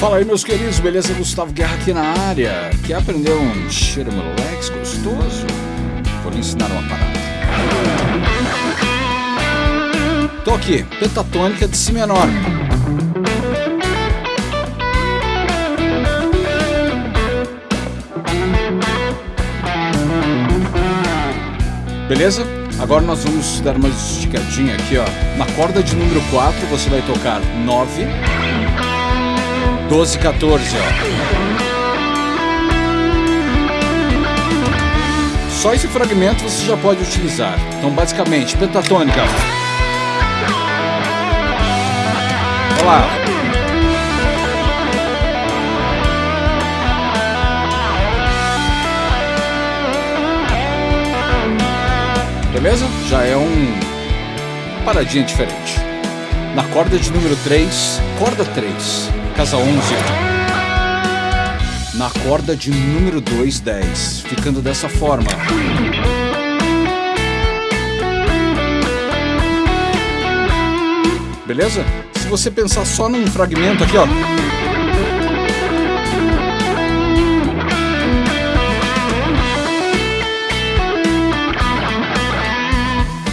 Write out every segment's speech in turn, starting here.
Fala aí, meus queridos, beleza? Gustavo Guerra aqui na área. Quer aprender um cheiro Lex gostoso? Vou lhe ensinar uma parada. Tô aqui, pentatônica de Si menor. Beleza? Agora nós vamos dar uma esticadinha aqui, ó. Na corda de número 4 você vai tocar 9, 12, 14, ó. Só esse fragmento você já pode utilizar. Então, basicamente, pentatônica. Olha lá. Beleza? Já é um paradinha diferente. Na corda de número 3, corda 3, casa 11. Na corda de número 2, 10, ficando dessa forma. Beleza? Se você pensar só num fragmento aqui, ó.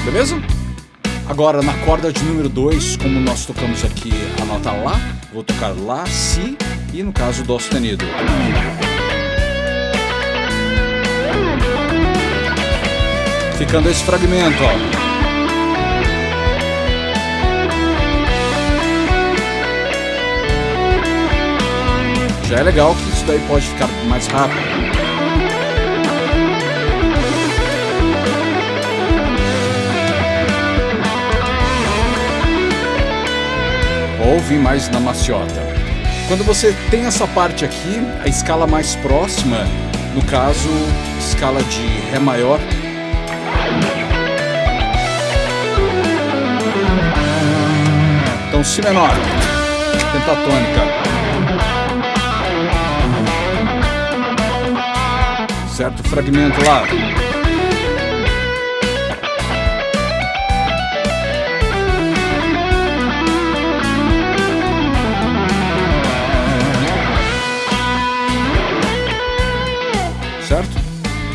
Beleza? Agora na corda de número 2, como nós tocamos aqui a nota Lá, vou tocar Lá, Si e no caso Dó sustenido. Ficando esse fragmento, ó. Já é legal que isso daí pode ficar mais rápido. Ou vir mais na maciota. Quando você tem essa parte aqui, a escala mais próxima, no caso, escala de Ré maior, então Si menor, pentatônica. Certo fragmento lá.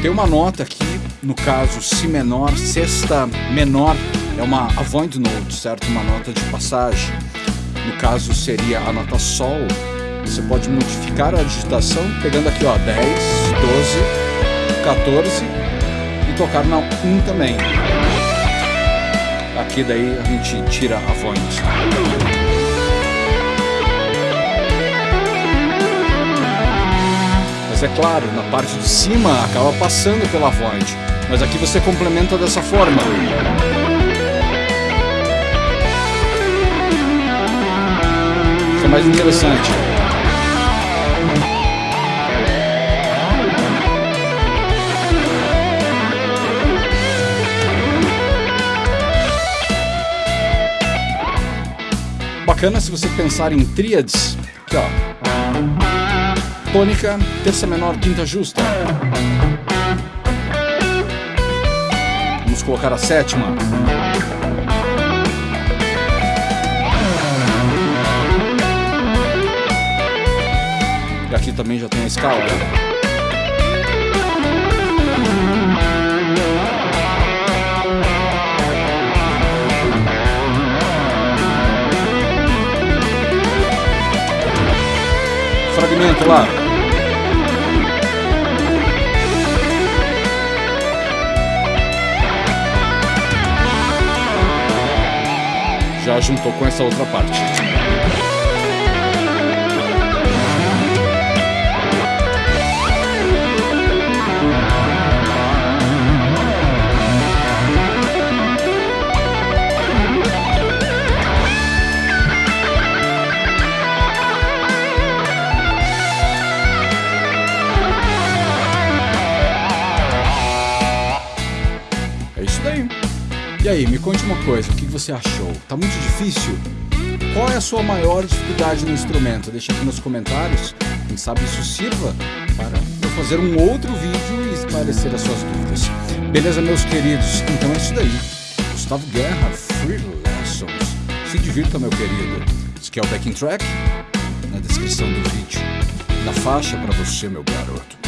Tem uma nota aqui, no caso Si menor, sexta menor, é uma avoid note, certo? Uma nota de passagem. No caso seria a nota Sol. Você pode modificar a digitação pegando aqui, ó, 10, 12, 14 e tocar na 1 também. Aqui daí a gente tira a voz. É claro, na parte de cima acaba passando pela void. Mas aqui você complementa dessa forma. Fica mais interessante. Bacana se você pensar em tríades. Aqui, ó tônica, terça menor, quinta justa. Vamos colocar a sétima. E aqui também já tem a escala. Fragmento lá. já juntou com essa outra parte. Aí, me conte uma coisa, o que você achou? Tá muito difícil? Qual é a sua maior dificuldade no instrumento? Deixa aqui nos comentários. Quem sabe isso sirva para eu fazer um outro vídeo e esclarecer as suas dúvidas. Beleza, meus queridos? Então é isso daí. Gustavo Guerra, Free Lessons. Se divirta, meu querido. Esse aqui é o backing track. na descrição do vídeo. Na faixa para você, meu garoto.